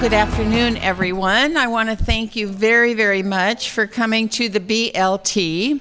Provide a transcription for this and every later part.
Good afternoon, everyone. I want to thank you very, very much for coming to the BLT.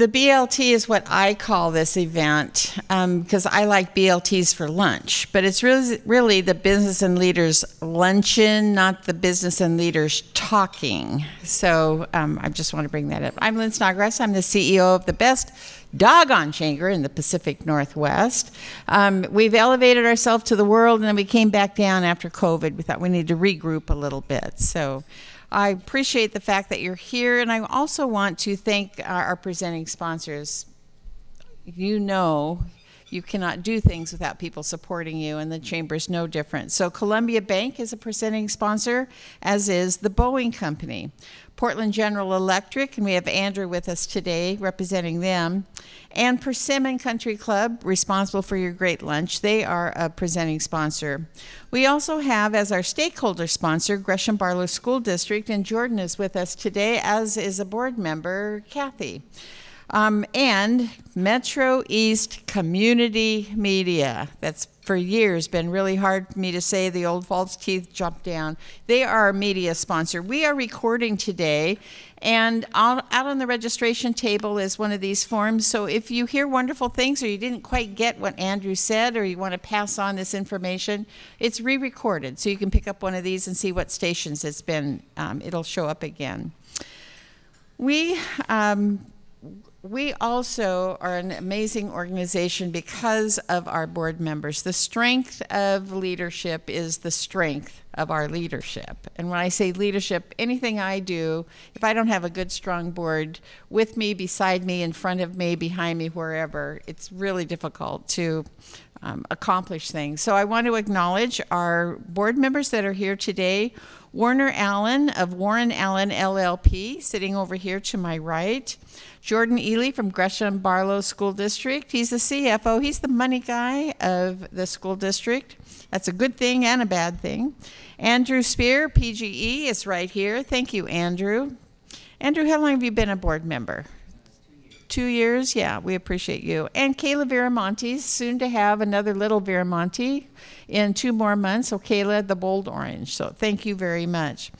The BLT is what I call this event because um, I like BLTs for lunch, but it's really, really the business and leaders luncheon, not the business and leaders talking. So um, I just want to bring that up. I'm Lynn Snodgrass. I'm the CEO of the best doggone chamber in the Pacific Northwest. Um, we've elevated ourselves to the world, and then we came back down after COVID. We thought we needed to regroup a little bit. So I appreciate the fact that you're here, and I also want to thank our, our presenting sponsors. You know, you cannot do things without people supporting you, and the mm. chamber is no different. So, Columbia Bank is a presenting sponsor, as is the Boeing Company. Portland General Electric, and we have Andrew with us today representing them, and Persimmon Country Club, responsible for your great lunch. They are a presenting sponsor. We also have as our stakeholder sponsor Gresham Barlow School District, and Jordan is with us today, as is a board member, Kathy. Um, and Metro East Community Media. That's for years been really hard for me to say. The old false teeth jump down. They are our media sponsor. We are recording today, and out, out on the registration table is one of these forms. So if you hear wonderful things or you didn't quite get what Andrew said or you want to pass on this information, it's re recorded. So you can pick up one of these and see what stations it's been, um, it'll show up again. We um, we also are an amazing organization because of our board members. The strength of leadership is the strength of our leadership. And when I say leadership, anything I do, if I don't have a good, strong board with me, beside me, in front of me, behind me, wherever, it's really difficult to um, accomplish things. So I want to acknowledge our board members that are here today. Warren Allen of Warren Allen LLP, sitting over here to my right. Jordan Ely from Gresham Barlow School District. He's the CFO. He's the money guy of the school district. That's a good thing and a bad thing. Andrew Spear, PGE, is right here. Thank you, Andrew. Andrew, how long have you been a board member? Two years? Yeah, we appreciate you. And Kayla Viramonte, soon to have another little Viramonte in two more months. So, Kayla, the bold orange. So, thank you very much.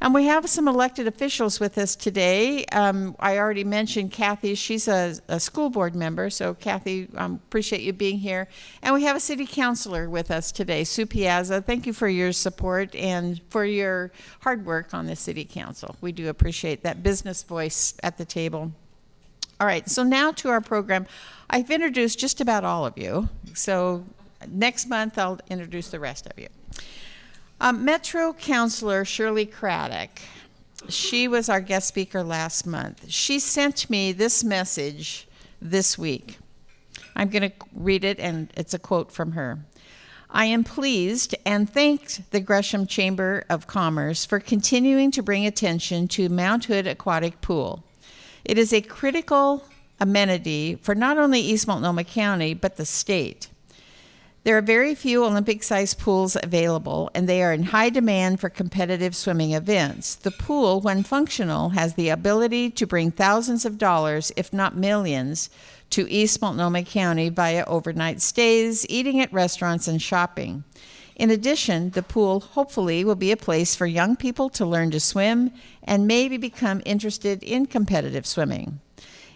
And we have some elected officials with us today. Um, I already mentioned Kathy. She's a, a school board member. So, Kathy, um, appreciate you being here. And we have a city councilor with us today, Sue Piazza. Thank you for your support and for your hard work on the city council. We do appreciate that business voice at the table. All right, so now to our program. I've introduced just about all of you. So, next month, I'll introduce the rest of you. Um, Metro Councilor Shirley Craddick, she was our guest speaker last month. She sent me this message this week. I'm going to read it, and it's a quote from her. I am pleased and thanked the Gresham Chamber of Commerce for continuing to bring attention to Mount Hood Aquatic Pool. It is a critical amenity for not only East Multnomah County, but the state. There are very few Olympic sized pools available, and they are in high demand for competitive swimming events. The pool, when functional, has the ability to bring thousands of dollars, if not millions, to East Multnomah County via overnight stays, eating at restaurants, and shopping. In addition, the pool hopefully will be a place for young people to learn to swim and maybe become interested in competitive swimming.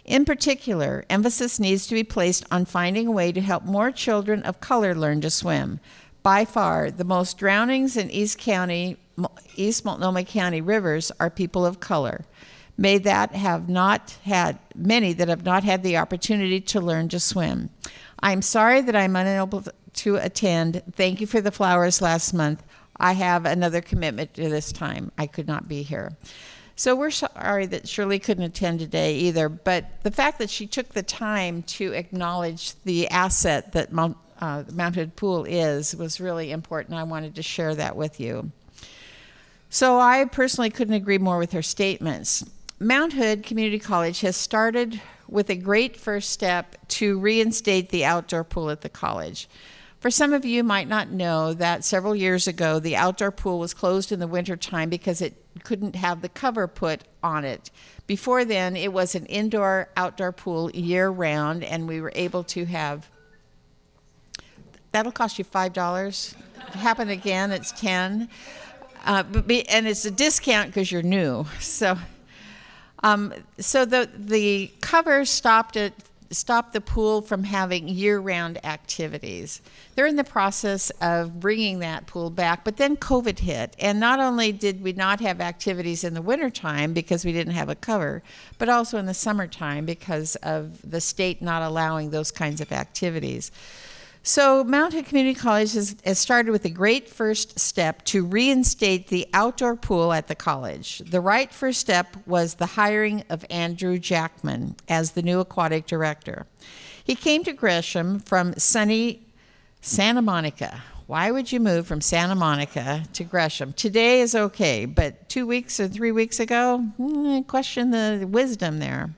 In particular, emphasis needs to be placed on finding a way to help more children of color learn to swim. By far, the most drownings in East County, East Multnomah County rivers are people of color. May that have not had many that have not had the opportunity to learn to swim. I'm sorry that I'm unable to attend. Thank you for the flowers last month. I have another commitment to this time. I could not be here. So we're sorry that Shirley couldn't attend today either, but the fact that she took the time to acknowledge the asset that Mount, uh, Mount Hood Pool is was really important. I wanted to share that with you. So I personally couldn't agree more with her statements. Mount Hood Community College has started with a great first step to reinstate the outdoor pool at the college. For some of you might not know that several years ago the outdoor pool was closed in the wintertime because it couldn't have the cover put on it. Before then, it was an indoor outdoor pool year round, and we were able to have that'll cost you five dollars. Happen again, it's ten. Uh, be, and it's a discount because you're new. So, um, so the the cover stopped at stop the pool from having year-round activities. They're in the process of bringing that pool back, but then COVID hit, and not only did we not have activities in the wintertime because we didn't have a cover, but also in the summertime because of the state not allowing those kinds of activities. So, Mount Hood Community College has, has, started with a great first step to reinstate the outdoor pool at the college. The right first step was the hiring of Andrew Jackman as the new aquatic director. He came to Gresham from sunny Santa Monica. Why would you move from Santa Monica to Gresham? Today is okay, but two weeks or three weeks ago, hmm, question the wisdom there.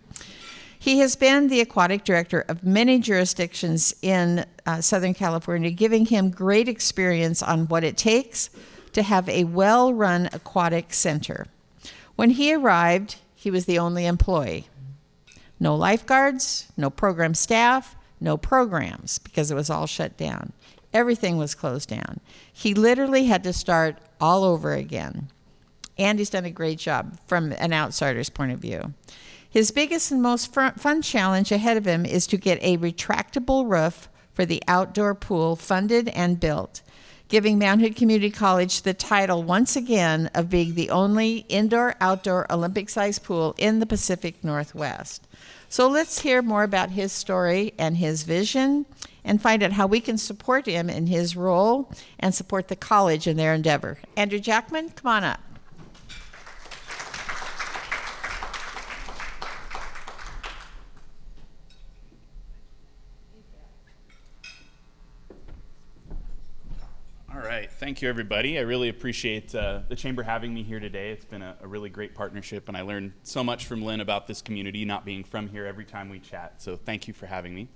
He has been the aquatic director of many jurisdictions in uh, Southern California, giving him great experience on what it takes to have a well run aquatic center. When he arrived, he was the only employee. No lifeguards, no program staff, no programs because it was all shut down. Everything was closed down. He literally had to start all over again. And he's done a great job from an outsider's point of view. His biggest and most fun challenge ahead of him is to get a retractable roof for the outdoor pool funded and built, giving Mount Hood Community College the title once again of being the only indoor outdoor Olympic sized pool in the Pacific Northwest. So let's hear more about his story and his vision and find out how we can support him in his role and support the college in their endeavor. Andrew Jackman, come on up. Right. Thank you, everybody. I really appreciate uh, the Chamber having me here today. It's been a, a, really great partnership, and I learned so much from Lynn about this community, not being from here every time we chat. So thank you for having me.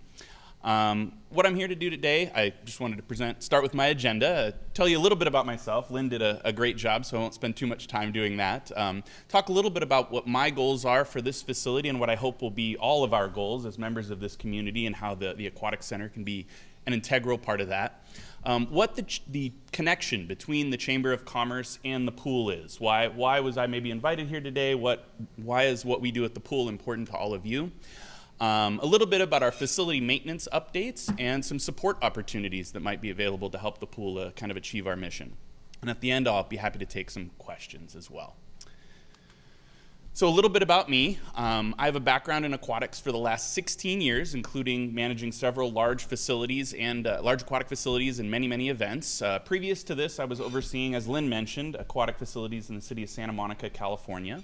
Um, what I'm here to do today, I just wanted to present, start with my agenda, uh, tell you a little bit about myself. Lynn did a, a, great job, so I won't spend too much time doing that. Um, talk a little bit about what my goals are for this facility and what I hope will be all of our goals as members of this community and how the, the Aquatic Center can be an integral part of that um, what the, the connection between the Chamber of Commerce and the pool is. Why, why was I maybe invited here today? What, why is what we do at the pool important to all of you? Um, a little bit about our facility maintenance updates and some support opportunities that might be available to help the pool uh, kind of achieve our mission. And at the end, I'll be happy to take some questions as well. So a little bit about me. Um, I have a background in aquatics for the last 16 years, including managing several large facilities and uh, large aquatic facilities and many, many events. Uh, previous to this, I was overseeing, as Lynn mentioned, aquatic facilities in the city of Santa Monica, California.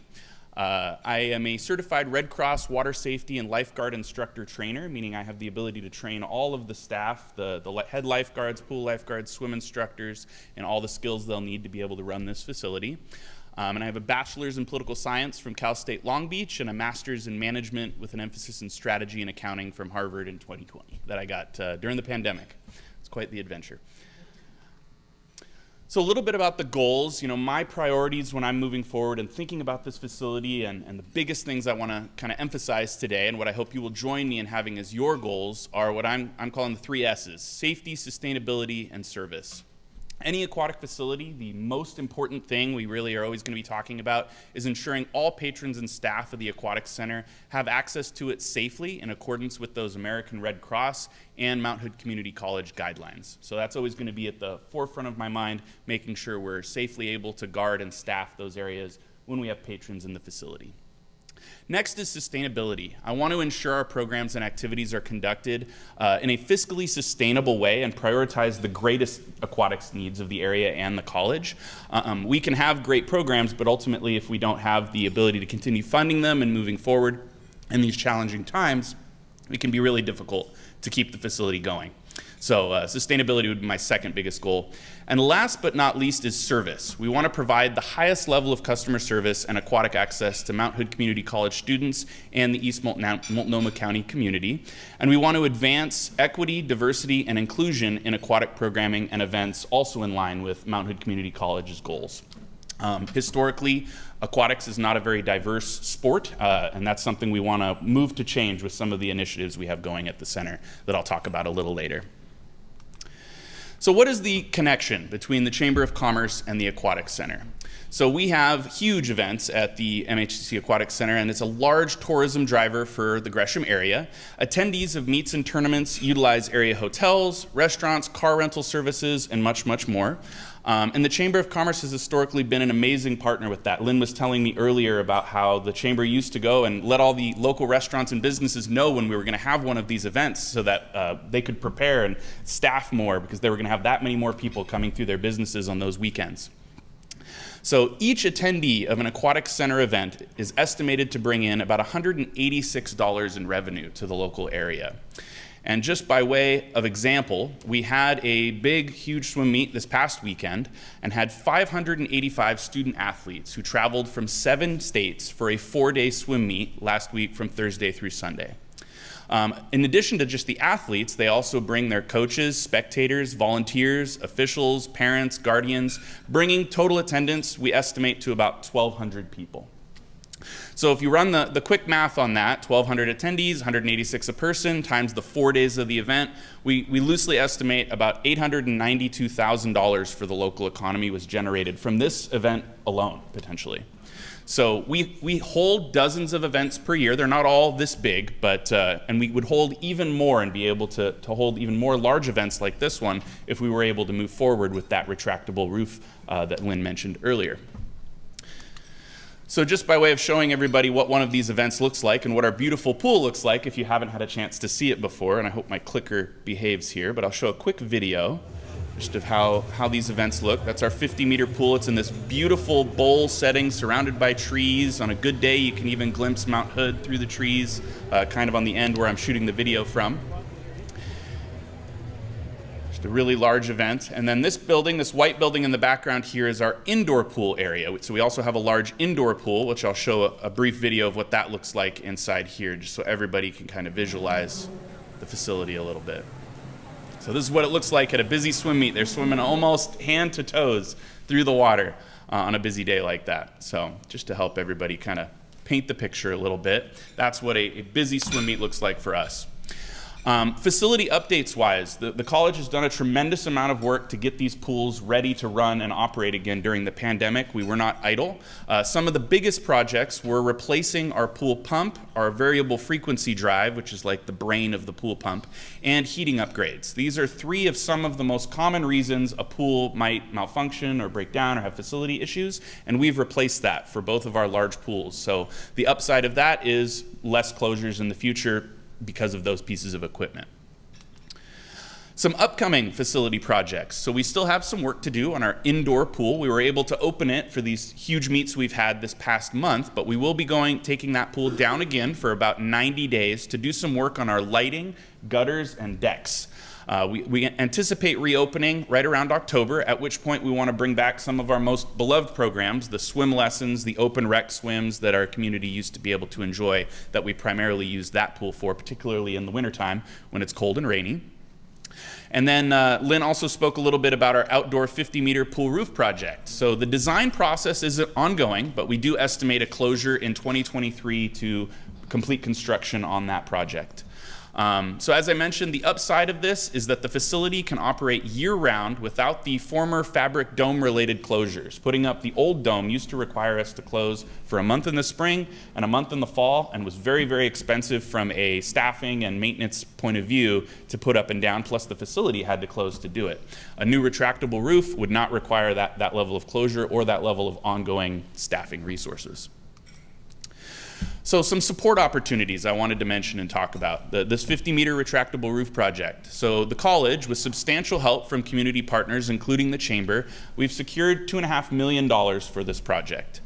Uh, I am a certified Red Cross water safety and lifeguard instructor trainer, meaning I have the ability to train all of the staff, the, the head lifeguards, pool lifeguards, swim instructors, and all the skills they'll need to be able to run this facility. Um, and I have a bachelor's in political science from Cal State Long Beach and a master's in management with an emphasis in strategy and accounting from Harvard in 2020 that I got uh, during the pandemic. It's quite the adventure. So a little bit about the goals, you know, my priorities when I'm moving forward and thinking about this facility and, and the biggest things I want to kind of emphasize today and what I hope you will join me in having as your goals are what I'm, I'm calling the three S's, safety, sustainability, and service any aquatic facility, the most important thing we really are always going to be talking about is ensuring all patrons and staff of the Aquatic Center have access to it safely in accordance with those American Red Cross and Mount Hood Community College guidelines. So that's always going to be at the forefront of my mind, making sure we're safely able to guard and staff those areas when we have patrons in the facility. Next is sustainability. I want to ensure our programs and activities are conducted uh, in a fiscally sustainable way and prioritize the greatest aquatics needs of the area and the college. Um, we can have great programs, but ultimately, if we don't have the ability to continue funding them and moving forward in these challenging times, it can be really difficult to keep the facility going. So uh, sustainability would be my second biggest goal. And last but not least is service. We want to provide the highest level of customer service and aquatic access to Mount Hood Community College students and the East Multnomah County community. And we want to advance equity, diversity, and inclusion in aquatic programming and events also in line with Mount Hood Community College's goals. Um, historically, aquatics is not a very diverse sport, uh, and that's something we want to move to change with some of the initiatives we have going at the center that I'll talk about a little later. So what is the connection between the Chamber of Commerce and the Aquatic Center? So we have huge events at the MHCC Aquatic Center, and it's a large tourism driver for the Gresham area. Attendees of meets and tournaments utilize area hotels, restaurants, car rental services, and much, much more. Um, and the Chamber of Commerce has historically been an amazing partner with that. Lynn was telling me earlier about how the Chamber used to go and let all the local restaurants and businesses know when we were going to have one of these events so that uh, they could prepare and staff more because they were going to have that many more people coming through their businesses on those weekends. So each attendee of an aquatic center event is estimated to bring in about $186 in revenue to the local area. And just by way of example, we had a big, huge swim meet this past weekend and had 585 student athletes who traveled from seven states for a four day swim meet last week from Thursday through Sunday. Um, in addition to just the athletes, they also bring their coaches, spectators, volunteers, officials, parents, guardians, bringing total attendance, we estimate, to about 1,200 people. So if you run the, the quick math on that, 1,200 attendees, 186 a person, times the four days of the event, we, we loosely estimate about $892,000 for the local economy was generated from this event alone, potentially. So we, we hold dozens of events per year. They're not all this big, but, uh, and we would hold even more and be able to, to hold even more large events like this one if we were able to move forward with that retractable roof uh, that Lynn mentioned earlier. So just by way of showing everybody what one of these events looks like and what our beautiful pool looks like if you haven't had a chance to see it before, and I hope my clicker behaves here, but I'll show a quick video just of how, how these events look. That's our 50 meter pool. It's in this beautiful bowl setting surrounded by trees. On a good day, you can even glimpse Mount Hood through the trees, uh, kind of on the end where I'm shooting the video from. Just a really large event. And then this building, this white building in the background here is our indoor pool area. So we also have a large indoor pool, which I'll show a, a brief video of what that looks like inside here, just so everybody can kind of visualize the facility a little bit. So this is what it looks like at a busy swim meet. They're swimming almost hand to toes through the water uh, on a busy day like that. So just to help everybody kind of paint the picture a little bit, that's what a, a busy swim meet looks like for us. Um, facility updates wise, the, the, college has done a tremendous amount of work to get these pools ready to run and operate again during the pandemic. We were not idle. Uh, some of the biggest projects were replacing our pool pump, our variable frequency drive, which is like the brain of the pool pump, and heating upgrades. These are three of some of the most common reasons a pool might malfunction or break down or have facility issues, and we've replaced that for both of our large pools. So the upside of that is less closures in the future because of those pieces of equipment. Some upcoming facility projects. So we still have some work to do on our indoor pool. We were able to open it for these huge meets we've had this past month, but we will be going taking that pool down again for about 90 days to do some work on our lighting, gutters, and decks. Uh, we, we, anticipate reopening right around October, at which point we want to bring back some of our most beloved programs, the swim lessons, the open rec swims that our community used to be able to enjoy, that we primarily use that pool for, particularly in the wintertime when it's cold and rainy. And then uh, Lynn also spoke a little bit about our outdoor 50 meter pool roof project. So the design process is ongoing, but we do estimate a closure in 2023 to complete construction on that project. Um, so as I mentioned, the upside of this is that the facility can operate year-round without the former fabric dome-related closures. Putting up the old dome used to require us to close for a month in the spring and a month in the fall and was very, very expensive from a staffing and maintenance point of view to put up and down, plus the facility had to close to do it. A new retractable roof would not require that, that level of closure or that level of ongoing staffing resources. So some support opportunities I wanted to mention and talk about. The, this 50 meter retractable roof project. So the college, with substantial help from community partners, including the chamber, we've secured $2.5 million for this project.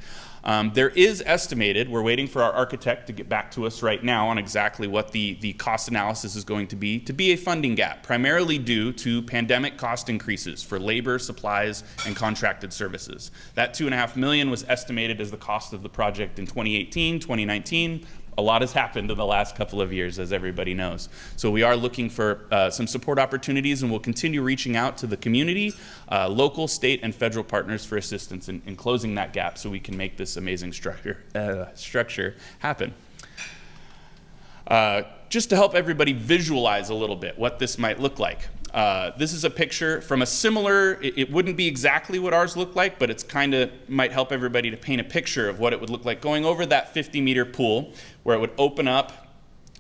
Um, there is estimated, we're waiting for our architect to get back to us right now on exactly what the, the cost analysis is going to be, to be a funding gap, primarily due to pandemic cost increases for labor, supplies, and contracted services. That two and a half million was estimated as the cost of the project in 2018, 2019, a lot has happened in the last couple of years, as everybody knows. So we are looking for uh, some support opportunities, and we'll continue reaching out to the community, uh, local, state, and federal partners for assistance in, in, closing that gap so we can make this amazing structure, uh, structure happen. Uh, just to help everybody visualize a little bit what this might look like. Uh, this is a picture from a similar, it, it wouldn't be exactly what ours looked like, but it's kind of might help everybody to paint a picture of what it would look like going over that 50 meter pool where it would open up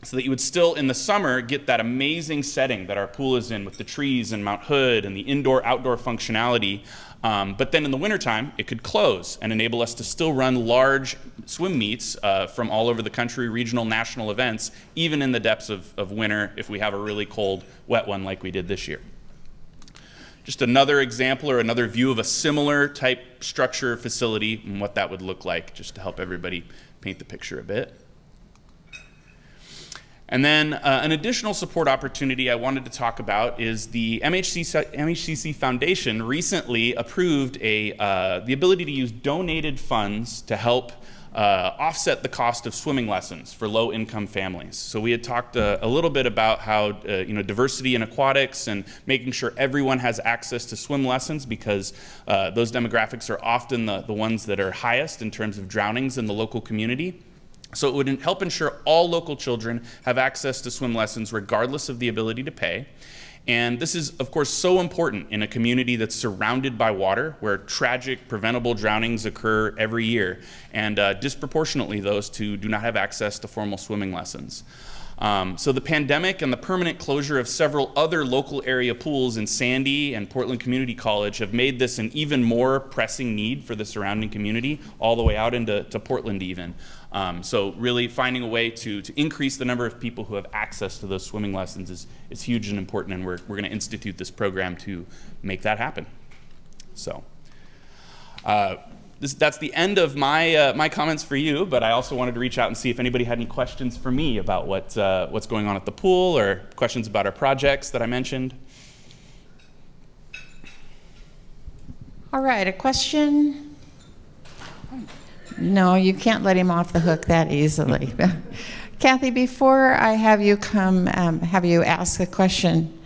so that you would still, in the summer, get that amazing setting that our pool is in with the trees and Mount Hood and the indoor outdoor functionality. Um, but then in the wintertime, it could close and enable us to still run large swim meets uh, from all over the country, regional, national events, even in the depths of, of winter if we have a really cold, wet one like we did this year. Just another example or another view of a similar type structure facility and what that would look like, just to help everybody paint the picture a bit. And then uh, an additional support opportunity I wanted to talk about is the MHCC, MHCC Foundation recently approved a, uh, the ability to use donated funds to help uh, offset the cost of swimming lessons for low-income families. So we had talked uh, a little bit about how uh, you know diversity in aquatics and making sure everyone has access to swim lessons because uh, those demographics are often the, the ones that are highest in terms of drownings in the local community. So it would help ensure all local children have access to swim lessons regardless of the ability to pay. And this is, of course, so important in a community that's surrounded by water, where tragic, preventable drownings occur every year, and uh, disproportionately those who do not have access to formal swimming lessons. Um, so the pandemic and the permanent closure of several other local area pools in Sandy and Portland Community College have made this an even more pressing need for the surrounding community, all the way out into Portland even. Um, so really finding a way to, to increase the number of people who have access to those swimming lessons is, is huge and important, and we're, we're going to institute this program to make that happen. So uh, this, that's the end of my, uh, my comments for you, but I also wanted to reach out and see if anybody had any questions for me about what, uh, what's going on at the pool or questions about our projects that I mentioned. All right, a question? No, you can't let him off the hook that easily. Kathy, before I have you come, um, have you ask a question,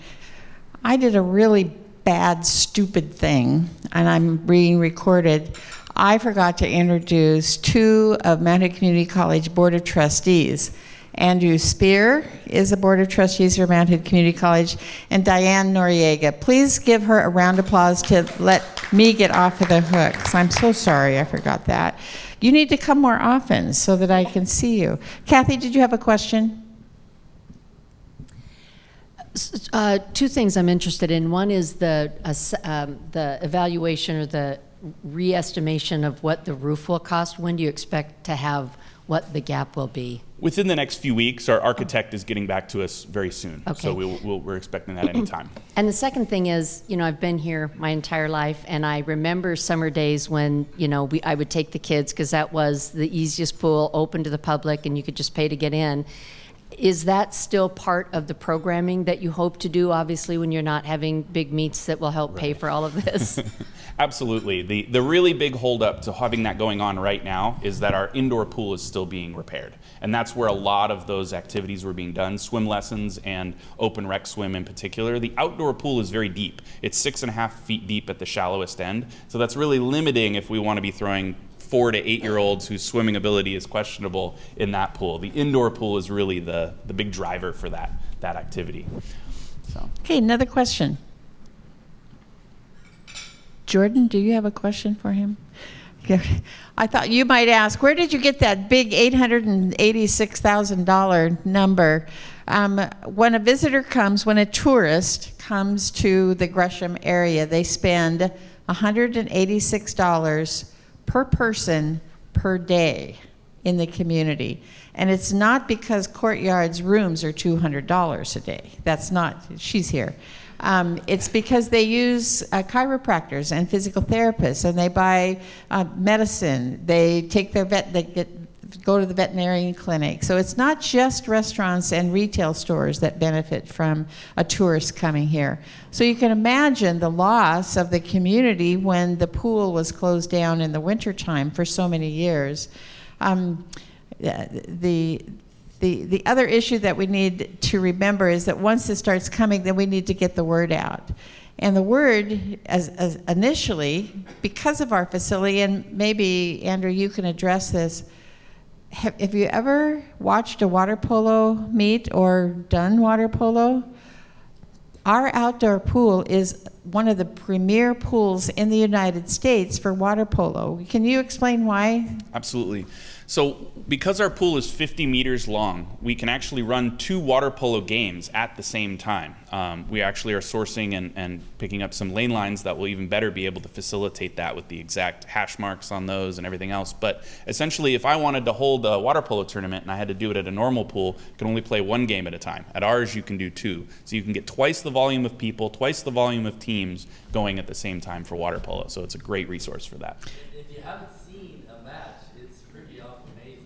I did a really bad, stupid thing, and I'm being recorded. I forgot to introduce two of Mount Hood Community College Board of Trustees. Andrew Spear is a Board of Trustees for Mount Hood Community College, and Diane Noriega. Please give her a round of applause to let me get off of the hook, I'm so sorry I forgot that. You need to come more often so that I can see you. Kathy, did you have a question? Uh, two things I'm interested in. One is the uh, um, the evaluation or the re-estimation of what the roof will cost. When do you expect to have what the gap will be? Within the next few weeks, our architect is getting back to us very soon. Okay. So we will, we are expecting that anytime. And the second thing is, you know, I've been here my entire life, and I remember summer days when, you know, we, I would take the kids because that was the easiest pool, open to the public, and you could just pay to get in. Is that still part of the programming that you hope to do, obviously, when you're not having big meets that will help right. pay for all of this? Absolutely. The, the really big holdup to having that going on right now is that our indoor pool is still being repaired. And that's where a lot of those activities were being done, swim lessons and open rec swim in particular. The outdoor pool is very deep. It's six and a half feet deep at the shallowest end. So that's really limiting if we want to be throwing four to eight year olds whose swimming ability is questionable in that pool. The indoor pool is really the, the big driver for that, that activity. So. Okay, another question. Jordan, do you have a question for him? I thought you might ask, where did you get that big $886,000 number? Um, when a visitor comes, when a tourist comes to the Gresham area, they spend $186 per person per day in the community. And it's not because Courtyard's rooms are $200 a day. That's not, she's here. Um, it's because they use uh, chiropractors and physical therapists, and they buy uh, medicine. They take their vet, they get, go to the veterinarian clinic. So it's not just restaurants and retail stores that benefit from a tourist coming here. So you can imagine the loss of the community when the pool was closed down in the wintertime for so many years. Um, the, the, the other issue that we need to remember is that once this starts coming, then we need to get the word out. And the word, as, as initially, because of our facility, and maybe, Andrew, you can address this, have, have you ever watched a water polo meet or done water polo? our outdoor pool is one of the premier pools in the United States for water polo. Can you explain why? Absolutely. So, because our pool is 50 meters long, we can actually run two water polo games at the same time. Um, we actually are sourcing and, and picking up some lane lines that will even better be able to facilitate that with the exact hash marks on those and everything else. But essentially, if I wanted to hold a water polo tournament and I had to do it at a normal pool, I can only play one game at a time. At ours, you can do two. So, you can get twice the volume of people, twice the volume of teams going at the same time for water polo. So, it's a great resource for that. If you haven't seen a match, it's pretty awful amazing.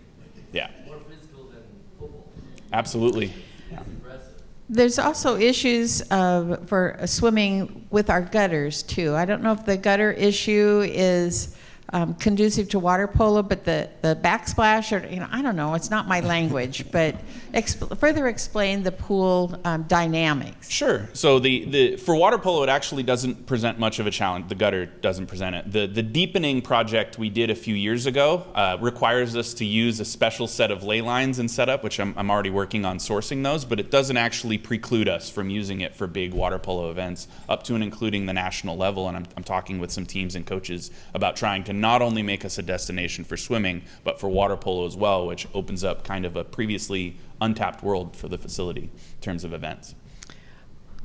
Yeah. More physical than football. Absolutely. Impressive. There's also issues for swimming with our gutters too. I don't know if the gutter issue is um, conducive to water polo, but the, the backsplash, or you know, I don't know. It's not my language, but exp- further explain the pool um, dynamics. Sure. So the, the for water polo, it actually doesn't present much of a challenge. The gutter doesn't present it. The the deepening project we did a few years ago uh, requires us to use a special set of lane lines and setup, which I'm, I'm already working on sourcing those. But it doesn't actually preclude us from using it for big water polo events, up to and including the national level. And I'm, I'm talking with some teams and coaches about trying to not only make us a destination for swimming, but for water polo as well, which opens up kind of a previously untapped world for the facility in terms of events.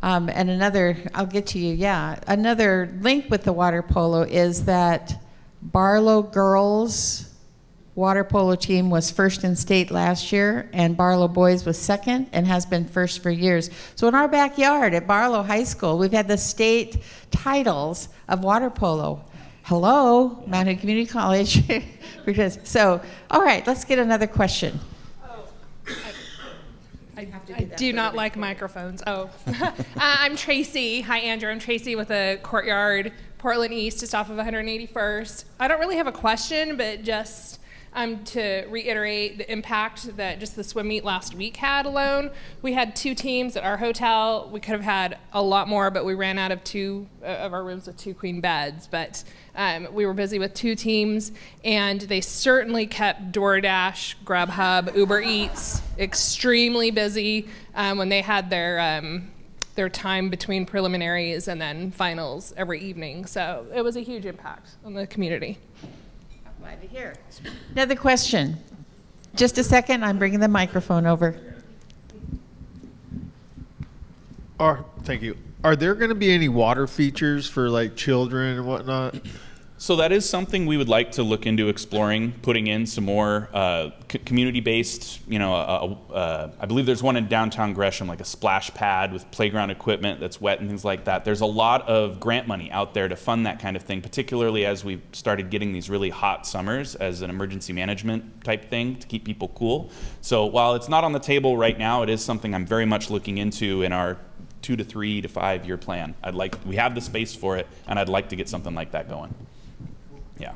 Um, and another, I'll get to you, yeah. Another link with the water polo is that Barlow girls water polo team was first in state last year, and Barlow boys was second and has been first for years. So in our backyard at Barlow High School, we've had the state titles of water polo. Hello, Mount Hood Community College. because so, all right, let's get another question. I, I do not like microphones. Oh, uh, I'm Tracy. Hi, Andrew. I'm Tracy with the Courtyard Portland East, just off of 181st. I don't really have a question, but just um, to reiterate the impact that just the swim meet last week had alone. We had two teams at our hotel. We could have had a lot more, but we ran out of two uh, of our rooms with two queen beds. But um, we were busy with two teams, and they certainly kept DoorDash, Grubhub, Uber Eats extremely busy um, when they had their um, their time between preliminaries and then finals every evening. So it was a huge impact on the community. Glad to hear. Another question. Just a second, I'm bringing the microphone over. Are thank you. Are there going to be any water features for like children and whatnot? So that is something we would like to look into exploring, putting in some more uh, community-based. You know, uh, uh, I believe there's one in downtown Gresham, like a splash pad with playground equipment that's wet and things like that. There's a lot of grant money out there to fund that kind of thing, particularly as we've started getting these really hot summers as an emergency management type thing to keep people cool. So while it's not on the table right now, it is something I'm very much looking into in our two to three to five year plan. I'd like we have the space for it, and I'd like to get something like that going. Yeah.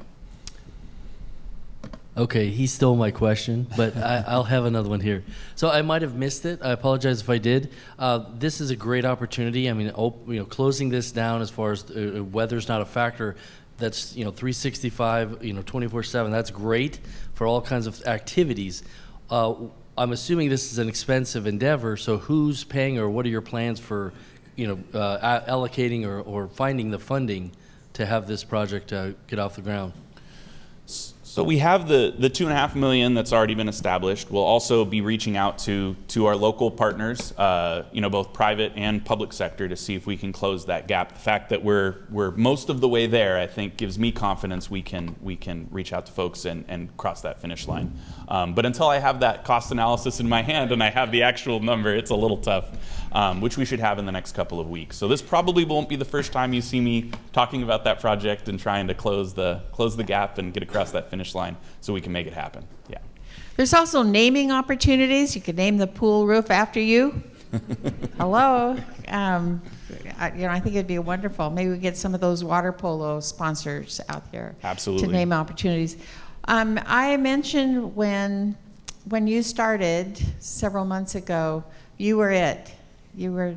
Okay, he stole my question, but I, I'll have another one here. So I might have missed it. I apologize if I did. Uh, this is a great opportunity. I mean, op- you know, closing this down as far as uh, weather's not a factor. That's you know 365, you know 24/7. That's great for all kinds of activities. Uh, I'm assuming this is an expensive endeavor. So who's paying, or what are your plans for, you know, uh, allocating or, or finding the funding to have this project uh, get off the ground? So we have the, the two and a half million that's already been established. We'll also be reaching out to, to our local partners, uh, you know, both private and public sector to see if we can close that gap. The fact that we're, we're most of the way there, I think, gives me confidence we can, we can reach out to folks and, and cross that finish line. Um, but until I have that cost analysis in my hand and I have the actual number, it's a little tough, um, which we should have in the next couple of weeks. So this probably won't be the first time you see me talking about that project and trying to close the, close the gap and get across that finish line so we can make it happen. Yeah. There's also naming opportunities. You could name the pool roof after you. Hello. Um, I, you know, I think it'd be wonderful. Maybe we get some of those water polo sponsors out here Absolutely. to name opportunities. Um, I mentioned when when you started several months ago, you were it. You were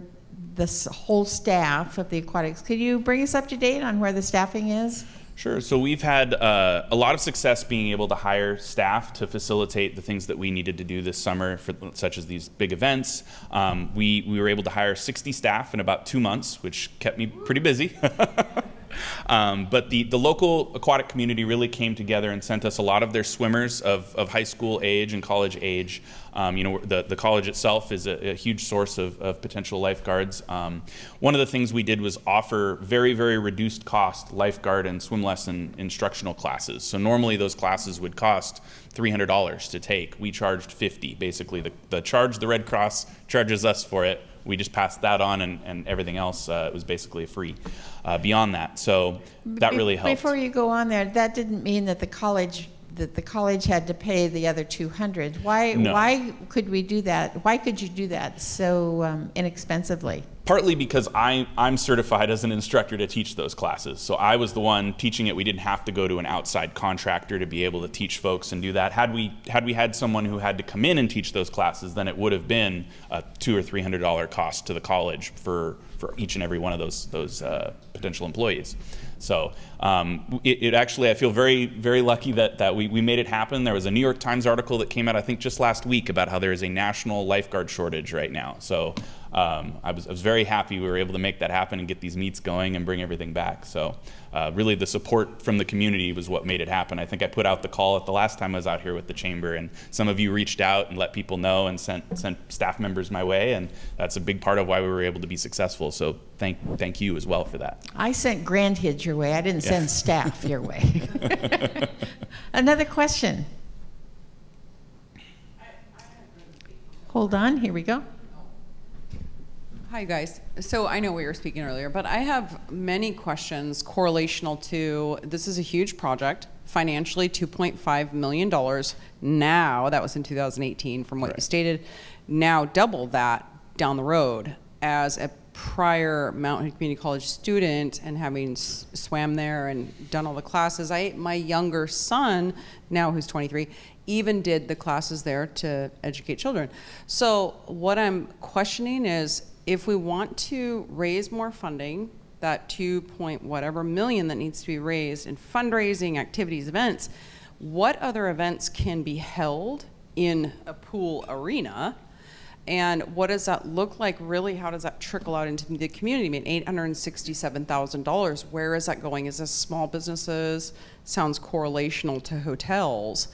the whole staff of the aquatics. Could you bring us up to date on where the staffing is? Sure. So we've had uh, a lot of success being able to hire staff to facilitate the things that we needed to do this summer, for, such as these big events. Um, we, we were able to hire 60 staff in about two months, which kept me pretty busy. Um, but the, the local aquatic community really came together and sent us a lot of their swimmers of, of high school age and college age. Um, you know, the, the college itself is a, a huge source of, of potential lifeguards. Um, one of the things we did was offer very, very reduced cost lifeguard and swim lesson instructional classes. So normally those classes would cost $300 to take. We charged 50 basically. The, the charge the Red Cross charges us for it we just passed that on, and, and everything else uh, was basically free. Uh, beyond that, so that really helped. Before you go on there, that didn't mean that the college, that the college had to pay the other 200. Why, No. why could we do that? Why could you do that so um, inexpensively? partly because I, I'm certified as an instructor to teach those classes. So I was the one teaching it. We didn't have to go to an outside contractor to be able to teach folks and do that. Had we had we had someone who had to come in and teach those classes, then it would have been a two or three hundred dollar cost to the college for for each and every one of those those uh, potential employees. So um, it, it actually, I feel very, very lucky that, that we, we made it happen. There was a New York Times article that came out, I think, just last week about how there is a national lifeguard shortage right now. So um, I, was, I was very happy we were able to make that happen and get these meets going and bring everything back. So uh, really, the support from the community was what made it happen. I think I put out the call at the last time I was out here with the chamber, and some of you reached out and let people know and sent sent staff members my way, and that's a big part of why we were able to be successful. So thank thank you as well for that. I sent grandkids your way. I didn't send staff your way. Another question. Hold on, here we go. Hi, guys. So I know we were speaking earlier, but I have many questions correlational to this is a huge project, financially $2.5 million. Now, that was in 2018 from what you stated, now double that down the road as a prior Mount Hood Community College student and having s- swam there and done all the classes. I my younger son, now who's 23, even did the classes there to educate children. So what I'm questioning is if we want to raise more funding, that 2 point whatever million that needs to be raised in fundraising, activities, events, what other events can be held in a pool arena? And what does that look like really? How does that trickle out into the community? I mean, $867,000, where is that going? Is this small businesses? Sounds correlational to hotels.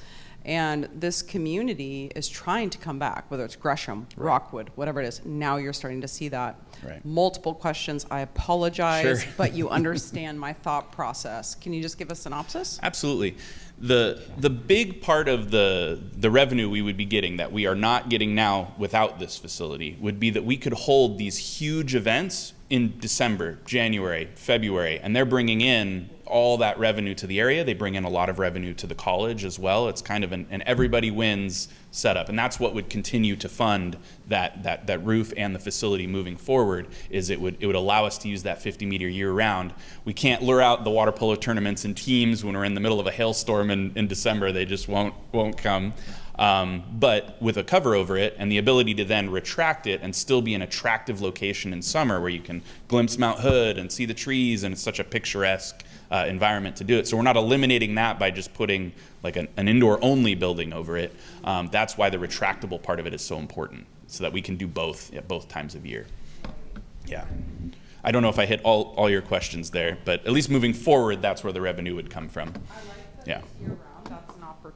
And this community is trying to come back, whether it's Gresham, Rockwood, whatever it is. Now you're starting to see that. Right. Multiple questions. I apologize, Sure. but you understand my thought process. Can you just give a synopsis? Absolutely. The the big part of the the revenue we would be getting that we are not getting now without this facility would be that we could hold these huge events in December, January, February, and they're bringing in all that revenue to the area. They bring in a lot of revenue to the college as well. It's kind of an, an everybody wins setup, and that's what would continue to fund that that that roof and the facility moving forward. Is it would it would allow us to use that 50 meter year round. We can't lure out the water polo tournaments and teams when we're in the middle of a hailstorm in, in December. They just won't won't come. Um, but with a cover over it and the ability to then retract it and still be an attractive location in summer where you can glimpse Mount Hood and see the trees and it's such a picturesque uh, environment to do it. So we're not eliminating that by just putting like an, an indoor only building over it. Um, that's why the retractable part of it is so important so that we can do both at both times of year. Yeah. I don't know if I hit all, all your questions there, but at least moving forward, that's where the revenue would come from. Yeah.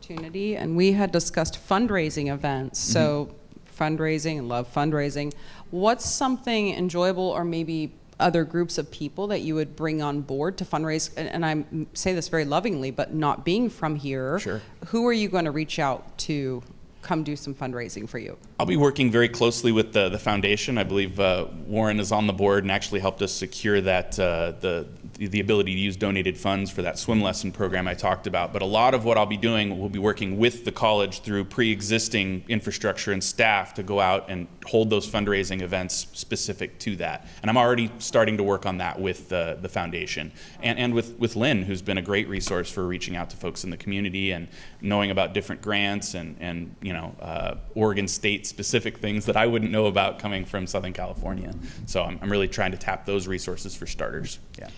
Year-round, that's an opportunity. And we had discussed fundraising events. So mm-hmm. fundraising and love fundraising. What's something enjoyable or maybe other groups of people that you would bring on board to fundraise? And, and I say this very lovingly, but not being from here, Sure. who are you going to reach out to come do some fundraising for you? I'll be working very closely with the, the foundation. I believe uh, Warren is on the board and actually helped us secure that uh, the the ability to use donated funds for that swim lesson program I talked about. But a lot of what I'll be doing will be working with the college through pre-existing infrastructure and staff to go out and hold those fundraising events specific to that. And I'm already starting to work on that with the, the foundation and, and with, with Lynn, who's been a great resource for reaching out to folks in the community and knowing about different grants and, and you know, uh, Oregon State specific things that I wouldn't know about coming from Southern California. So I'm, I'm really trying to tap those resources for starters. Yeah.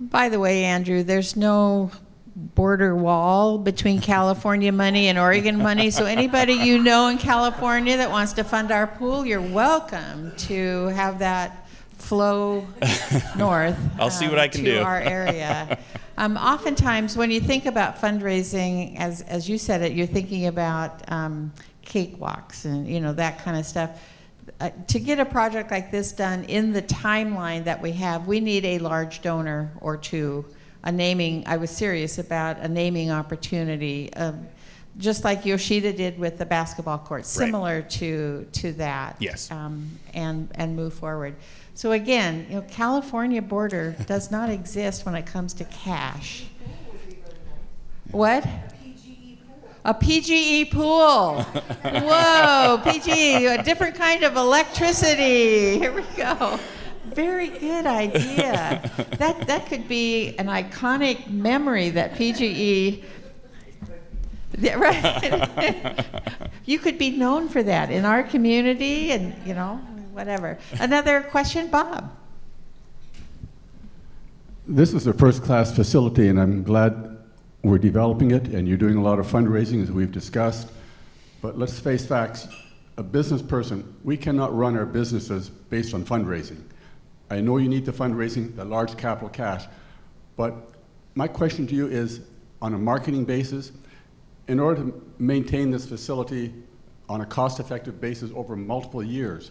By the way, Andrew, there's no border wall between California money and Oregon money. So anybody you know in California that wants to fund our pool, you're welcome to have that flow north. I'll see what um, I can do. our area. Um, oftentimes, when you think about fundraising, as as you said it, you're thinking about um, cakewalks and you know that kind of stuff. Uh, to get a project like this done in the timeline that we have, we need a large donor or two. A naming, I was serious about a naming opportunity, um, just like Yoshida did with the basketball court, similar to to that. Yes. Um, and and move forward. So again, you know, California border does not exist when it comes to cash. What? A PGE pool. Whoa, PGE, a different kind of electricity. Here we go. Very good idea. That that could be an iconic memory that PGE. Yeah, right. you could be known for that in our community, and you know, whatever. Another question, Bob. This is a first-class facility, and I'm glad we're developing it, and you're doing a lot of fundraising, as we've discussed. But let's face facts. A business person, we cannot run our businesses based on fundraising. I know you need the fundraising, the large capital cash, but my question to you is, on a marketing basis, in order to maintain this facility on a cost-effective basis over multiple years,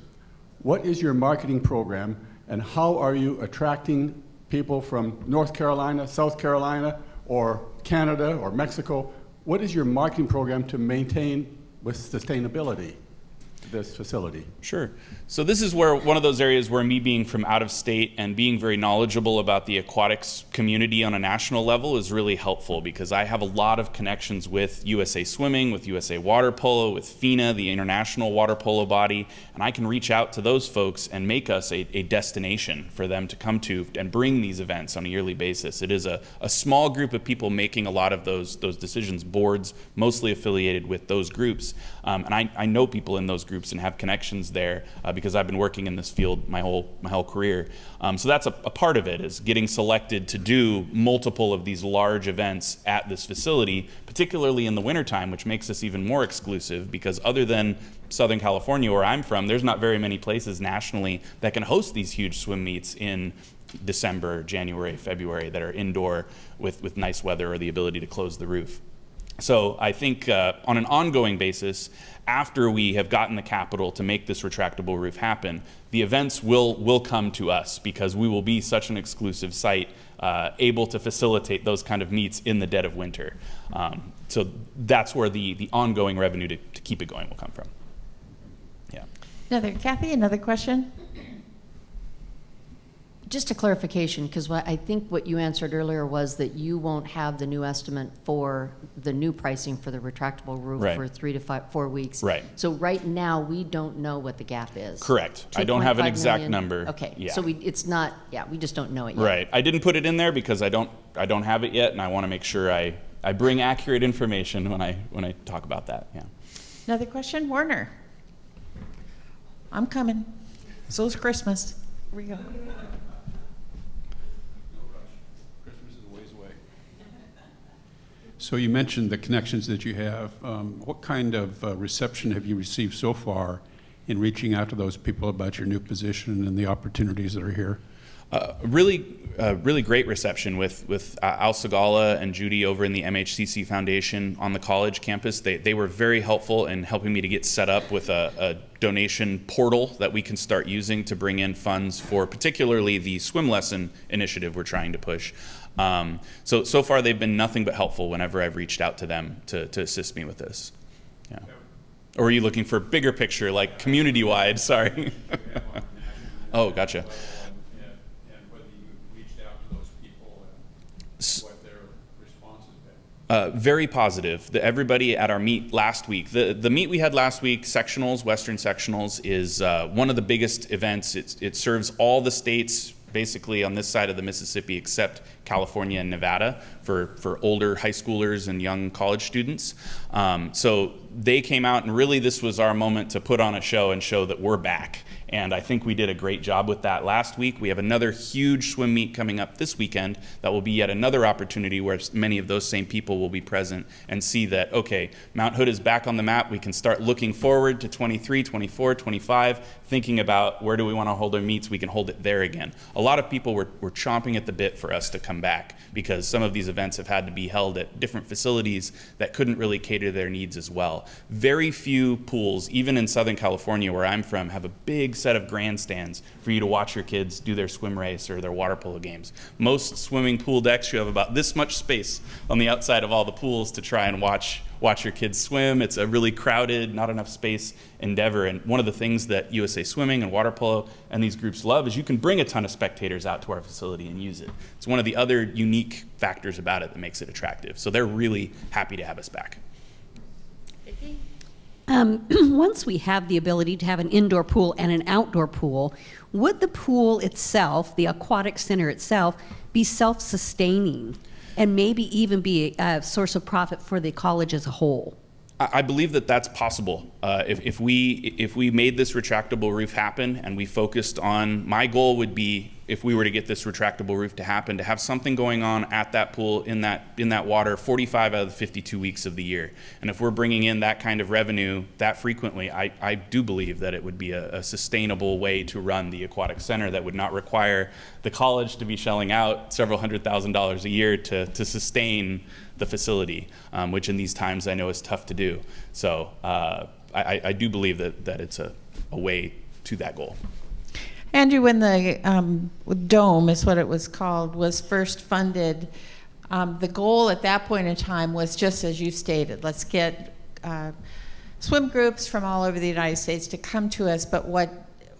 what is your marketing program, and how are you attracting people from North Carolina, South Carolina, or Canada, or Mexico? What is your marketing program to maintain with sustainability this facility? Sure. So this is where one of those areas where me being from out of state and being very knowledgeable about the aquatics community on a national level is really helpful because I have a lot of connections with USA Swimming, with USA Water Polo, with FINA, the international water polo body, and I can reach out to those folks and make us a, a destination for them to come to and bring these events on a yearly basis. It is a, a small group of people making a lot of those those decisions, boards mostly affiliated with those groups, um, and I, I know people in those groups and have connections there uh, because I've been working in this field my whole my whole career. Um, so that's a, a part of it is getting selected to do multiple of these large events at this facility, particularly in the wintertime, which makes us even more exclusive because other than Southern California, where I'm from, there's not very many places nationally that can host these huge swim meets in December, January, February that are indoor with, with nice weather or the ability to close the roof. So I think uh, on an ongoing basis, after we have gotten the capital to make this retractable roof happen, the events will will come to us because we will be such an exclusive site, uh, able to facilitate those kind of meets in the dead of winter. Um, so that's where the the ongoing revenue to, to keep it going will come from. Yeah. Another, Kathy, another question? Just a clarification, because what I think what you answered earlier was that you won't have the new estimate for the new pricing for the retractable roof Right. for three to five, four weeks. Right. So right now, we don't know what the gap is. Correct. I don't have an 2.5 exact million? number. Okay, Yeah. so we, it's not, yeah, we just don't know it yet. Right. I didn't put it in there because I don't I don't have it yet, and I want to make sure I, I bring accurate information when I when I talk about that. Yeah. Another question? Warner? I'm coming. So So's Christmas. Here we go. Christmas is a ways away. So you mentioned the connections that you have. Um, What kind of uh, reception have you received so far in reaching out to those people about your new position and the opportunities that are here? Uh, really, uh, really great reception with with uh, Al Segala and Judy over in the MHCC Foundation on the college campus. They they were very helpful in helping me to get set up with a, a donation portal that we can start using to bring in funds for particularly the swim lesson initiative we're trying to push. Um, so so far they've been nothing but helpful whenever I've reached out to them to to assist me with this. Yeah. Or are you looking for a bigger picture, like community wide? Sorry. oh, gotcha. Uh, very positive. The, everybody at our meet last week, the, the meet we had last week, sectionals, Western sectionals, is uh, one of the biggest events. It's, it serves all the states basically on this side of the Mississippi except California and Nevada for, for older high schoolers and young college students. Um, so they came out, and really this was our moment to put on a show and show that we're back And I think we did a great job with that last week. We have another huge swim meet coming up this weekend that will be yet another opportunity where many of those same people will be present and see that, okay, Mount Hood is back on the map. We can start looking forward to 23, 24, 25, thinking about where do we want to hold our meets. We can hold it there again. A lot of people were, were chomping at the bit for us to come back because some of these events have had to be held at different facilities that couldn't really cater their needs as well. Very few pools, even in Southern California where I'm from, have a big set of grandstands for you to watch your kids do their swim race or their water polo games. Most swimming pool decks, you have about this much space on the outside of all the pools to try and watch watch your kids swim. It's a really crowded, not enough space endeavor. And one of the things that USA Swimming and Water Polo and these groups love is you can bring a ton of spectators out to our facility and use it. It's one of the other unique factors about it that makes it attractive. So they're really happy to have us back. Um, once we have the ability to have an indoor pool and an outdoor pool, would the pool itself, the aquatic center itself, be self sustaining and maybe even be a source of profit for the college as a whole? I I believe that that's possible. Uh, if, if we if we made this retractable roof happen and we focused on, my goal would be if we were to get this retractable roof to happen, to have something going on at that pool in that in that water 45 out of the 52 weeks of the year. And if we're bringing in that kind of revenue that frequently, I, I do believe that it would be a, a sustainable way to run the aquatic center that would not require the college to be shelling out several hundred thousand dollars a year to, to sustain the facility, um, which in these times I know is tough to do. So uh, I, I do believe that, that it's a, a way to that goal. Andrew, when the um, dome is what it was called was first funded, um, the goal at that point in time was just as you stated. Let's get uh, swim groups from all over the United States to come to us. But what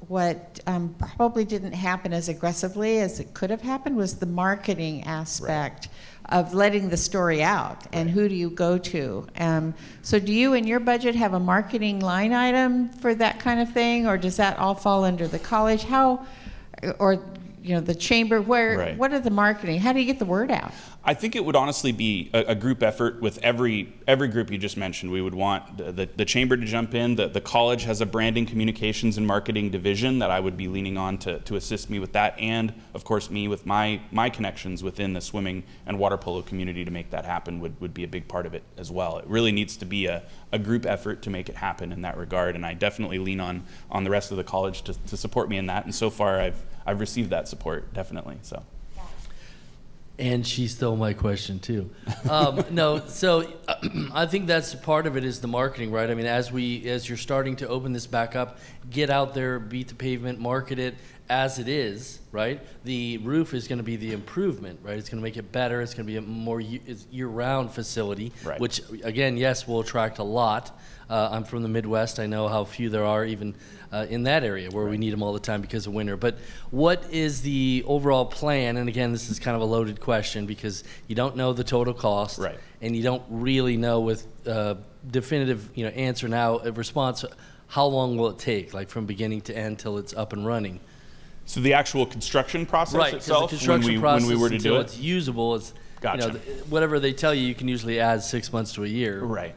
what um, probably didn't happen as aggressively as it could have happened was the marketing aspect of letting the story out and who do you go to. Um, so, do you in your budget have a marketing line item for that kind of thing, or does that all fall under the college? How, or you know, the chamber? Where? Right. What are the marketing? How do you get the word out? I think it would honestly be a, a group effort with every every group you just mentioned. We would want the, the, the chamber to jump in. The, the college has a branding, communications, and marketing division that I would be leaning on to, to assist me with that, and of course me with my my connections within the swimming and water polo community to make that happen would, would be a big part of it as well. It really needs to be a, a group effort to make it happen in that regard, and I definitely lean on on the rest of the college to, to support me in that. And so far, I've I've received that support definitely. So. And she stole my question too. Um, no, so I think that's part of it is the marketing, right? I mean, as we as you're starting to open this back up, get out there, beat the pavement, market it as it is, right? The roof is going to be the improvement, right? It's going to make it better. It's going to be a more year-round facility, Right. which again, yes, will attract a lot. Uh, I'm from the Midwest. I know how few there are even uh, in that area where we need them all the time because of winter. But what is the overall plan? And again, this is kind of a loaded question because you don't know the total cost, Right. And you don't really know with uh, definitive, you know, answer now response. How long will it take, like from beginning to end, till it's up and running? So the actual construction process Right, because the itself, construction when we process when we were to do it's it, usable, it's you know, Gotcha. whatever they tell you, you can usually add six months to a year. right?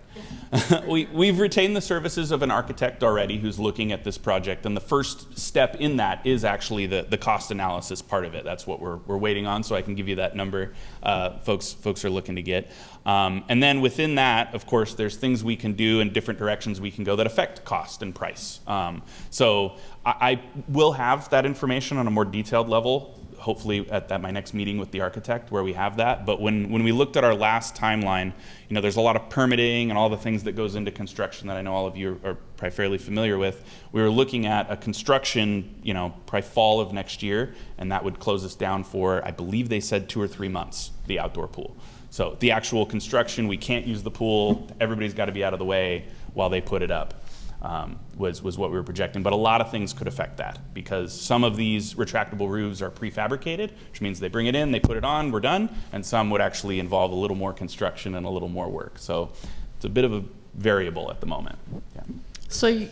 we we've retained the services of an architect already who's looking at this project, and the first step in that is actually the the cost analysis part of it. That's what we're we're waiting on, so I can give you that number. Uh, folks folks are looking to get, um, and then within that, of course, there's things we can do and different directions we can go that affect cost and price. Um, so I, I will have that information on a more detailed level hopefully at, at my next meeting with the architect where we have that. But when, when we looked at our last timeline, you know, there's a lot of permitting and all the things that goes into construction that I know all of you are, are probably fairly familiar with. We were looking at a construction, you know, probably fall of next year, and that would close us down for, I believe they said two or three months, the outdoor pool. So the actual construction, we can't use the pool. Everybody's got to be out of the way while they put it up um, was, was what we were projecting. But a lot of things could affect that because some of these retractable roofs are prefabricated, which means they bring it in, they put it on, we're done, and some would actually involve a little more construction and a little more work. So it's a bit of a variable at the moment. Yeah. So, you,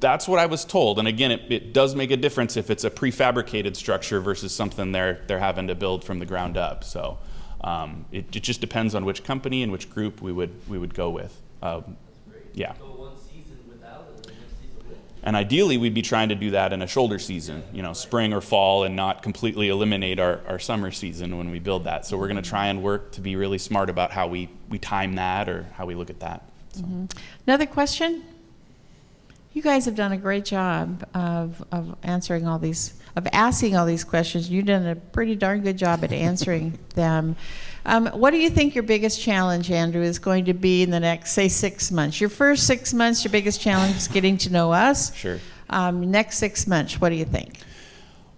That's what I was told. And again, it, it does make a difference if it's a prefabricated structure versus something they're, they're having to build from the ground up. So um, it, it just depends on which company and which group we would, we would go with. Um, yeah. And ideally, we'd be trying to do that in a shoulder season, you know, spring or fall, and not completely eliminate our, our summer season when we build that. So we're going to try and work to be really smart about how we, we time that or how we look at that. So. Another question? You guys have done a great job of, of answering all these, of asking all these questions. You've done a pretty darn good job at answering them. Um, what do you think your biggest challenge, Andrew, is going to be in the next, say, six months? Your first six months, your biggest challenge is getting to know us. Sure. Um, next six months, what do you think?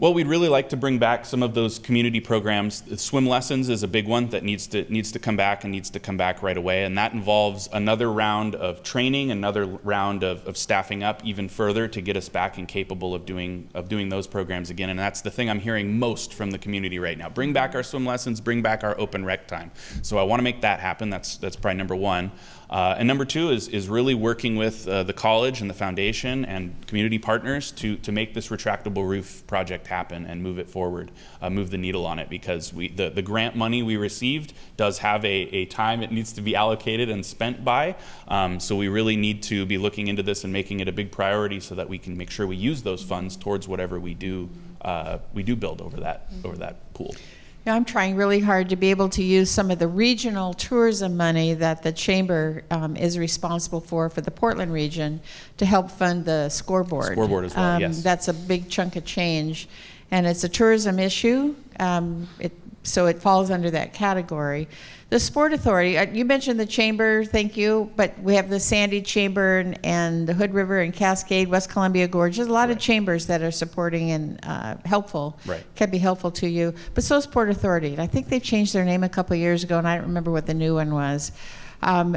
Well, we'd really like to bring back some of those community programs. Swim lessons is a big one that needs to needs to come back and needs to come back right away, and that involves another round of training, another round of, of staffing up even further to get us back and capable of doing of doing those programs again. And that's the thing I'm hearing most from the community right now. Bring back our swim lessons, bring back our open rec time. So I want to make that happen. That's that's probably number one. Uh, and number two is, is really working with uh, the college and the foundation and community partners to, to make this retractable roof project happen and move it forward, uh, move the needle on it because we, the, the grant money we received does have a, a time it needs to be allocated and spent by. Um, so we really need to be looking into this and making it a big priority so that we can make sure we use those funds towards whatever we do, uh, we do build over that, over that pool. Yeah, I'm trying really hard to be able to use some of the regional tourism money that the chamber um, is responsible for for the Portland region to help fund the scoreboard. Scoreboard as well, yes. That's a big chunk of change, and it's a tourism issue. Um, it, so it falls under that category. The Sport Authority, uh, you mentioned the chamber, thank you, but we have the Sandy Chamber and, and the Hood River and Cascade, West Columbia Gorge. There's a lot of chambers that are supporting and uh, helpful, Right. can be helpful to you. But so is Port Authority, and I think they changed their name a couple of years ago, and I don't remember what the new one was. Um,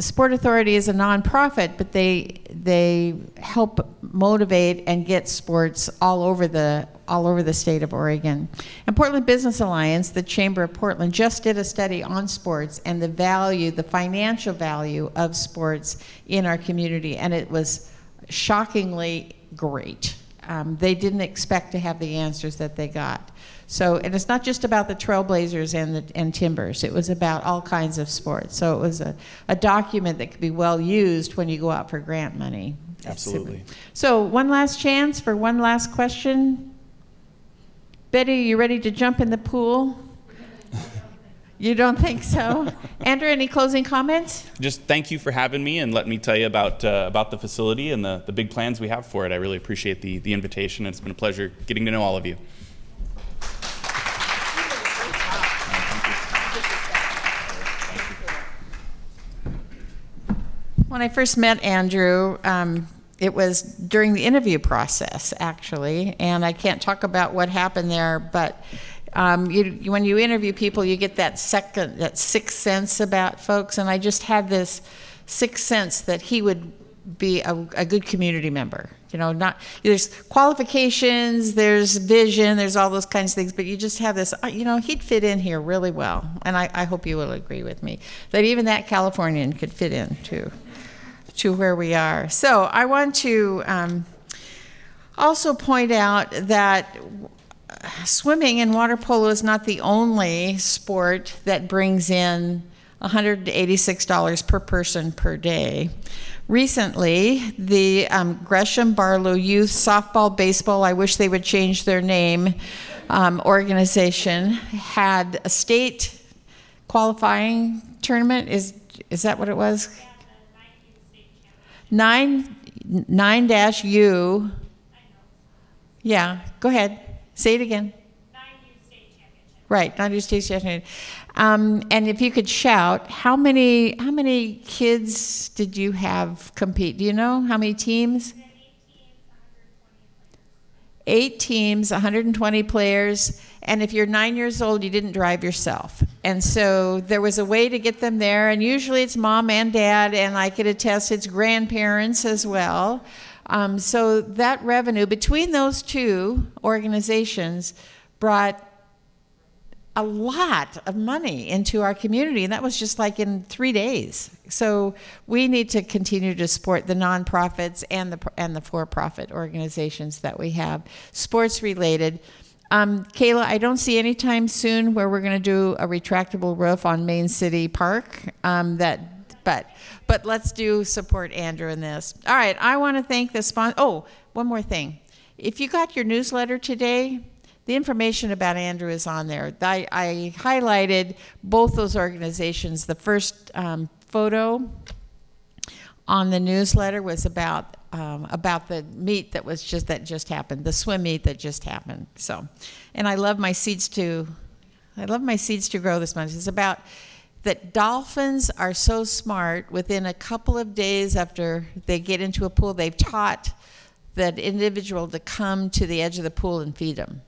Sport Authority is a nonprofit, but they they help motivate and get sports all over the all over the state of Oregon. And Portland Business Alliance, the Chamber of Portland, just did a study on sports and the value, the financial value of sports in our community, and it was shockingly great. Um, they didn't expect to have the answers that they got. So, and it's not just about the Trailblazers and the and Timbers. It was about all kinds of sports. So it was a, a document that could be well used when you go out for grant money. Absolutely. So one last chance for one last question. Betty, are you ready to jump in the pool? You don't think so? Andrew, any closing comments? Just thank you for having me and let me tell you about, uh, about the facility and the, the big plans we have for it. I really appreciate the, the invitation. It's been a pleasure getting to know all of you. When I first met Andrew, um, it was during the interview process, actually, and I can't talk about what happened there, but um, you, when you interview people, you get that second, that sixth sense about folks, and I just had this sixth sense that he would be a, a good community member. You know, not there's qualifications, there's vision, there's all those kinds of things, but you just have this. uh, You know, he'd fit in here really well, and I, I hope you will agree with me that even that Californian could fit in too to where we are. So I want to um, also point out that swimming and water polo is not the only sport that brings in $186 per person per day. Recently, the um, Gresham Barlow Youth Softball Baseball, I wish they would change their name, um, organization had a state qualifying tournament. Is, is that what it was? Nine, nine dash U. Yeah, go ahead. Say it again. Right, nine U state championship. Um, and if you could shout, how many how many kids did you have compete? Do you know how many teams? Eight teams, 120 players, and if you're nine years old, you didn't drive yourself. And so there was a way to get them there, and usually it's mom and dad, and I could attest it's grandparents as well. Um, so that revenue between those two organizations brought a lot of money into our community, and that was just like in three days. So we need to continue to support the nonprofits and the and the for-profit organizations that we have, sports related. Um, Kayla, I don't see any time soon where we're going to do a retractable roof on Main City Park. Um, that but but let's do support Andrew in this. All right, I want to thank the sponsor. Oh, one more thing. If you got your newsletter today, the information about Andrew is on there. I, I highlighted both those organizations. The first um, photo on the newsletter was about um, about the meet that was just that just happened, the swim meet that just happened. So, and I love my seeds to, I love my seeds to grow this month. It's about that dolphins are so smart. Within a couple of days after they get into a pool, they've taught that individual to come to the edge of the pool and feed them.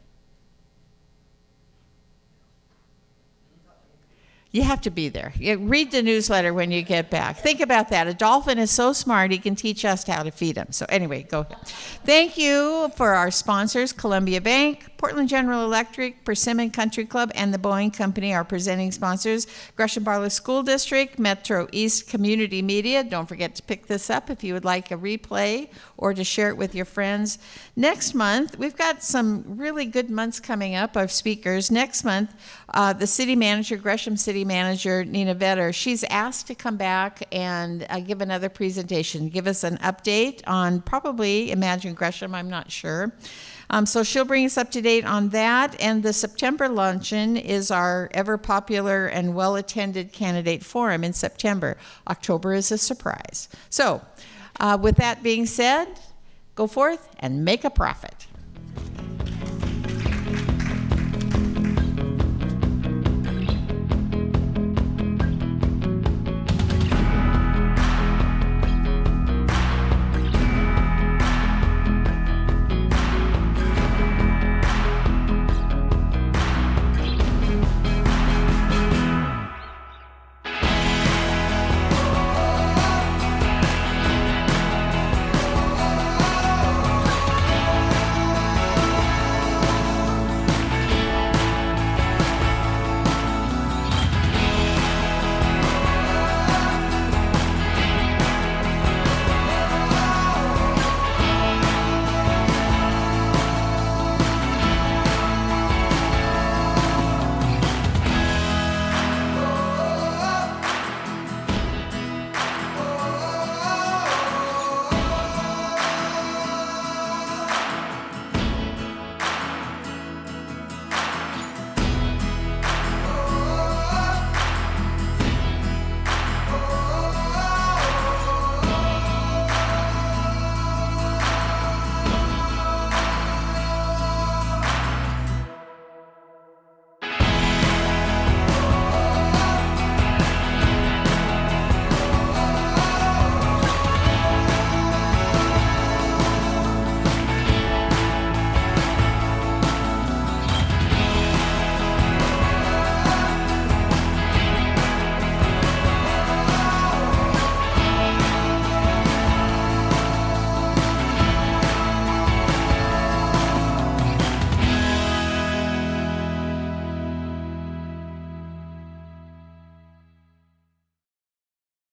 You have to be there. You read the newsletter when you get back. Think about that. A dolphin is so smart, he can teach us how to feed him. So, anyway, go ahead. Thank you for our sponsors Columbia Bank, Portland General Electric, Persimmon Country Club, and the Boeing Company, are presenting sponsors. Gresham Barlow School District, Metro East Community Media. Don't forget to pick this up if you would like a replay or to share it with your friends. Next month, we've got some really good months coming up of speakers. Next month, uh, the city manager, Gresham City Manager Nina Vetter, she's asked to come back and uh, give another presentation, give us an update on probably Imagine Gresham, I'm not sure. Um, so she'll bring us up to date on that. And the September luncheon is our ever popular and well attended candidate forum in September. October is a surprise. So, uh, with that being said, go forth and make a profit.